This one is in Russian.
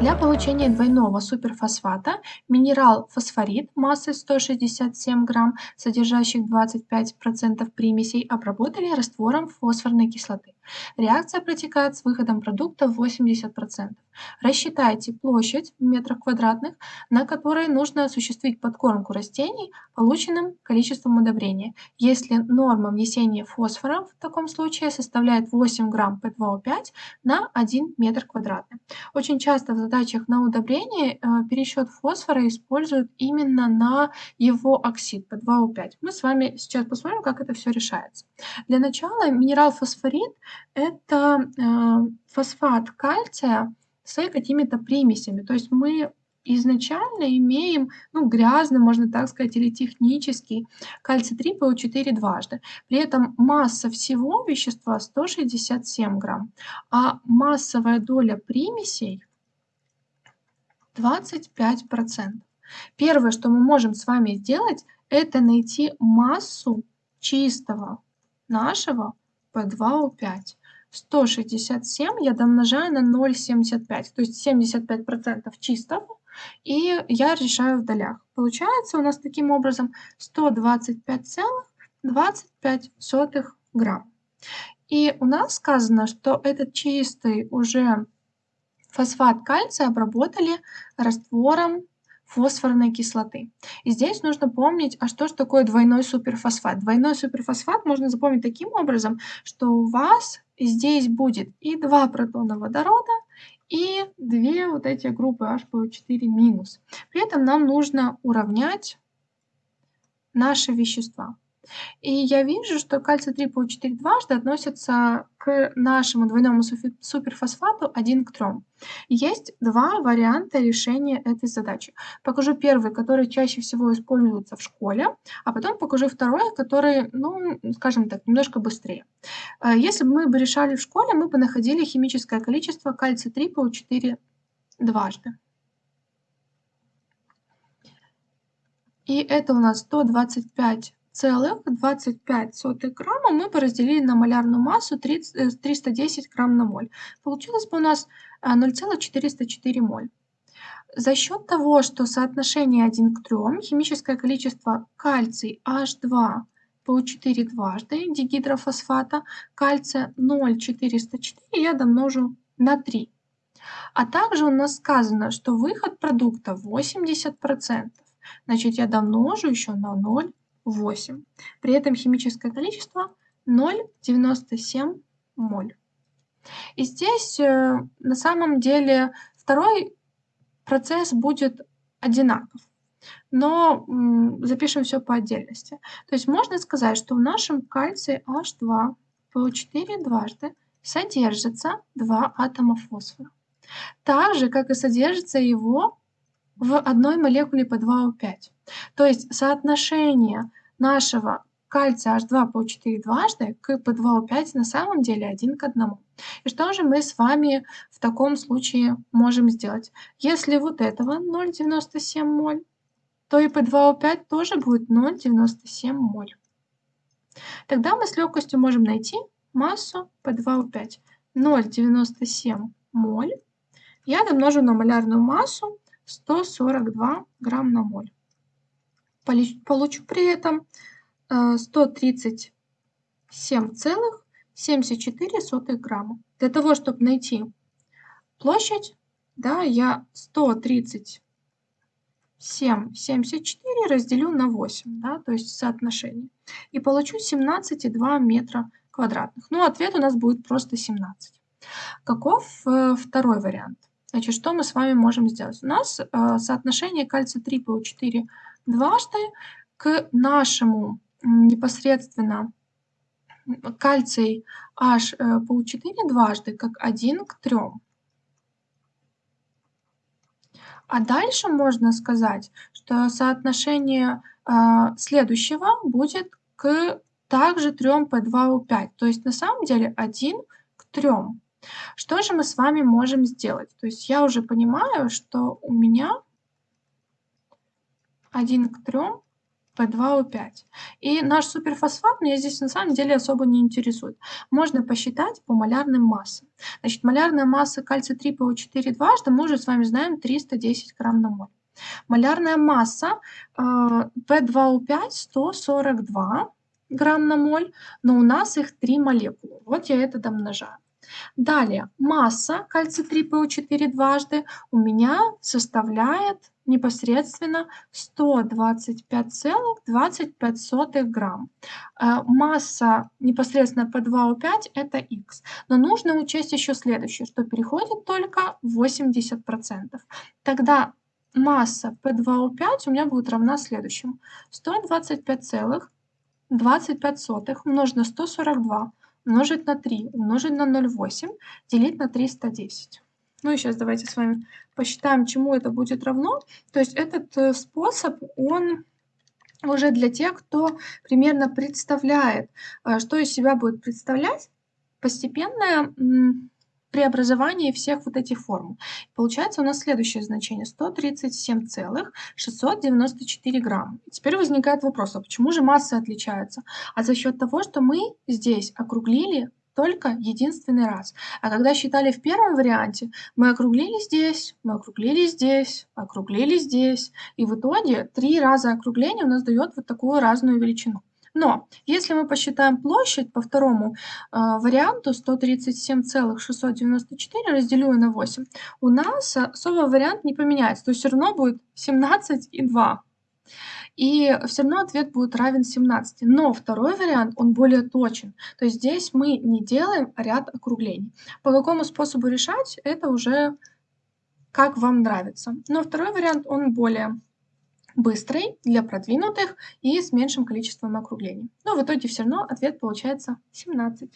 Для получения двойного суперфосфата минерал фосфорид массой 167 грамм, содержащих 25% примесей, обработали раствором фосфорной кислоты. Реакция протекает с выходом продукта в 80%. Рассчитайте площадь в метрах квадратных, на которой нужно осуществить подкормку растений полученным количеством удобрения. Если норма внесения фосфора в таком случае составляет 8 грамм P2O5 на 1 метр квадратный. Очень часто в задачах на удобрение э, пересчет фосфора используют именно на его оксид P2O5. Мы с вами сейчас посмотрим, как это все решается. Для начала минерал фосфорид – это э, фосфат кальция, с какими-то примесями. То есть мы изначально имеем, ну, грязный, можно так сказать, или технический кальций-3 ПО4 дважды. При этом масса всего вещества 167 грамм, а массовая доля примесей 25%. Первое, что мы можем с вами сделать, это найти массу чистого нашего P2O5. 167 я домножаю на 0,75, то есть 75% чистого, и я решаю в долях. Получается у нас таким образом 125,25 грамм. И у нас сказано, что этот чистый уже фосфат кальция обработали раствором фосфорной кислоты. И здесь нужно помнить, а что же такое двойной суперфосфат? Двойной суперфосфат можно запомнить таким образом, что у вас здесь будет и два протона водорода, и две вот эти группы HPO4 минус. При этом нам нужно уравнять наши вещества. И я вижу, что кальций-3 ПО4 дважды относится к нашему двойному суперфосфату 1 к 3. Есть два варианта решения этой задачи. Покажу первый, который чаще всего используется в школе, а потом покажу второй, который, ну, скажем так, немножко быстрее. Э, если бы мы бы решали в школе, мы бы находили химическое количество кальция-3 ПО4 дважды. И это у нас 125 целых 25 грамма мы бы разделили на малярную массу 30, 310 э, грамм на моль. Получилось бы у нас 0,404 э, моль. За счет того, что соотношение 1 к 3, химическое количество кальций H2 по 4 дважды дигидрофосфата, кальция 0,404 я домножу на 3. А также у нас сказано, что выход продукта 80%. Значит, я домножу еще на 0 8. При этом химическое количество 0,97 моль. И здесь э, на самом деле второй процесс будет одинаков. Но запишем все по отдельности. То есть можно сказать, что в нашем кальции H2 PO4 дважды содержится два атома фосфора. Так же, как и содержится его в одной молекуле по 2О5. То есть соотношение нашего кальция H2 по 4 дважды к P2O5 на самом деле 1 к 1. И что же мы с вами в таком случае можем сделать? Если вот этого 0,97 моль, то и P2O5 тоже будет 0,97 моль. Тогда мы с легкостью можем найти массу P2O5. 0,97 моль я домножу на малярную массу 142 грамм на моль. Получу при этом 137,74 э, грамма. Для того, чтобы найти площадь, да, я 137,74 разделю на 8, да, то есть соотношение. И получу 17,2 метра квадратных. Ну, ответ у нас будет просто 17. Каков э, второй вариант? Значит, что мы с вами можем сделать? У нас э, соотношение кальция-3 ПО4 дважды к нашему непосредственно кальций H э, ПО4 дважды как 1 к 3. А дальше можно сказать, что соотношение э, следующего будет к также 3 P2O5. То есть на самом деле 1 к 3. Что же мы с вами можем сделать? То есть я уже понимаю, что у меня 1 к 3 P2O5. И наш суперфосфат меня здесь на самом деле особо не интересует. Можно посчитать по малярным массам. Значит, малярная масса кальция 3PO4 дважды мы уже с вами знаем 310 грамм на моль. Малярная масса э, P2O5 142 грамм на моль, но у нас их три молекулы. Вот я это домножаю. Далее, масса кальций-3ПО4 дважды у меня составляет непосредственно 125,25 грамм. Э, масса непосредственно P2O5 это X. Но нужно учесть еще следующее, что переходит только 80%. Тогда масса P2O5 у меня будет равна следующему. 125,25 умножить на 142 умножить на 3, умножить на 0,8, делить на 310. Ну и сейчас давайте с вами посчитаем, чему это будет равно. То есть этот э, способ, он уже для тех, кто примерно представляет, э, что из себя будет представлять постепенное преобразование всех вот этих формул. Получается у нас следующее значение 137,694 грамма. И теперь возникает вопрос, а почему же массы отличаются? А за счет того, что мы здесь округлили только единственный раз. А когда считали в первом варианте, мы округлили здесь, мы округлили здесь, округлили здесь. И в итоге три раза округления у нас дает вот такую разную величину. Но если мы посчитаем площадь по второму э, варианту 137,694 разделю на 8, у нас особо вариант не поменяется. То есть все равно будет 17,2. И все равно ответ будет равен 17. Но второй вариант, он более точен. То есть здесь мы не делаем ряд округлений. По какому способу решать, это уже как вам нравится. Но второй вариант, он более быстрый для продвинутых и с меньшим количеством округлений. Но в итоге все равно ответ получается 17.